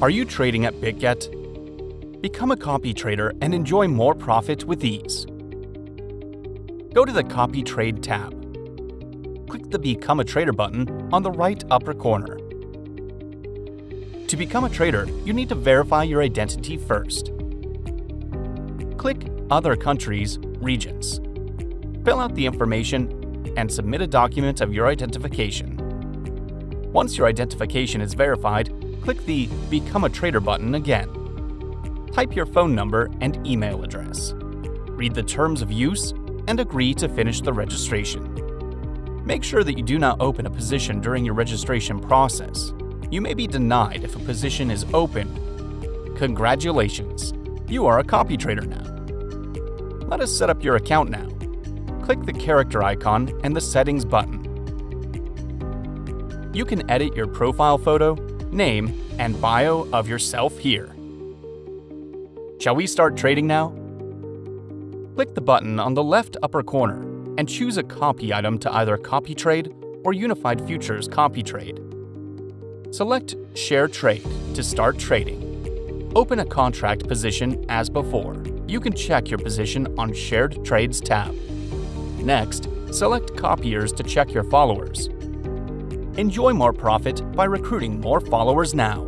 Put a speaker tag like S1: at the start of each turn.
S1: Are you trading at BitGet? Become a copy trader and enjoy more profit with ease. Go to the Copy Trade tab. Click the Become a Trader button on the right upper corner. To become a trader, you need to verify your identity first. Click Other Countries, Regions. Fill out the information and submit a document of your identification. Once your identification is verified, click the Become a Trader button again. Type your phone number and email address. Read the terms of use and agree to finish the registration. Make sure that you do not open a position during your registration process. You may be denied if a position is open. Congratulations! You are a copy trader now. Let us set up your account now. Click the character icon and the Settings button. You can edit your profile photo name, and bio of yourself here. Shall we start trading now? Click the button on the left upper corner and choose a copy item to either copy trade or Unified Futures copy trade. Select Share Trade to start trading. Open a contract position as before. You can check your position on Shared Trades tab. Next, select Copiers to check your followers. Enjoy more profit by recruiting more followers now.